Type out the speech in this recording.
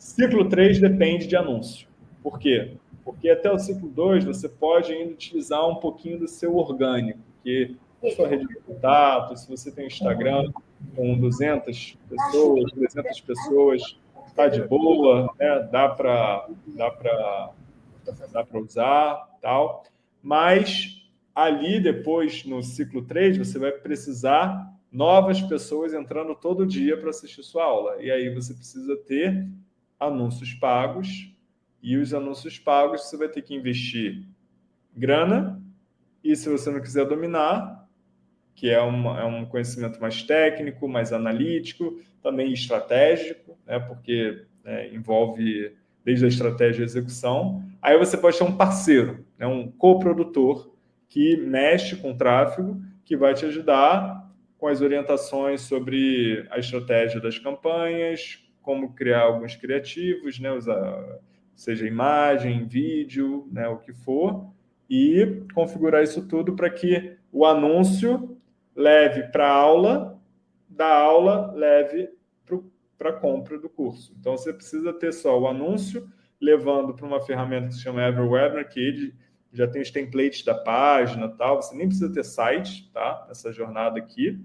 Ciclo 3 depende de anúncio. Por quê? Porque até o ciclo 2 você pode ainda utilizar um pouquinho do seu orgânico, que sua rede de contato, se você tem Instagram com 200 pessoas, 300 pessoas, está de boa, né? dá para dá dá usar, tal. Mas ali depois, no ciclo 3, você vai precisar novas pessoas entrando todo dia para assistir sua aula. E aí você precisa ter anúncios pagos, e os anúncios pagos você vai ter que investir grana, e se você não quiser dominar, que é, uma, é um conhecimento mais técnico, mais analítico, também estratégico, né, porque né, envolve desde a estratégia e execução. Aí você pode ter um parceiro, né, um coprodutor que mexe com o tráfego, que vai te ajudar com as orientações sobre a estratégia das campanhas, como criar alguns criativos, né, usar, seja imagem, vídeo, né, o que for, e configurar isso tudo para que o anúncio leve para a aula, da aula leve para a compra do curso. Então, você precisa ter só o anúncio, levando para uma ferramenta que se chama Everwebinar, que ele já tem os templates da página tal, você nem precisa ter site, tá? Essa jornada aqui.